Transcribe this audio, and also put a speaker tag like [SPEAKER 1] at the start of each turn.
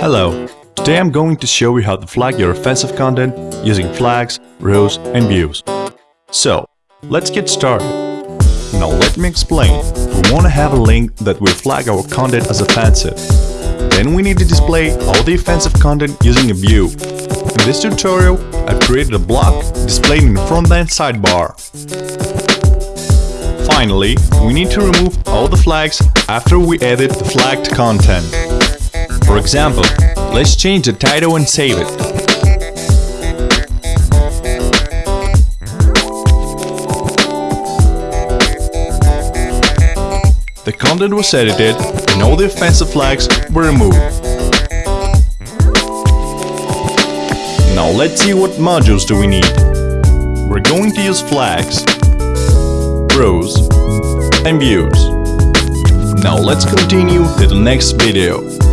[SPEAKER 1] Hello, today I'm going to show you how to flag your offensive content using flags, rules and views. So, let's get started. Now let me explain. We want to have a link that will flag our content as offensive. Then we need to display all the offensive content using a view. In this tutorial, I've created a block displayed in the front-end sidebar. Finally, we need to remove all the flags after we edit the flagged content. For example, let's change the title and save it. The content was edited and all the offensive flags were removed. Now let's see what modules do we need. We're going to use flags, rules and views. Now let's continue to the next video.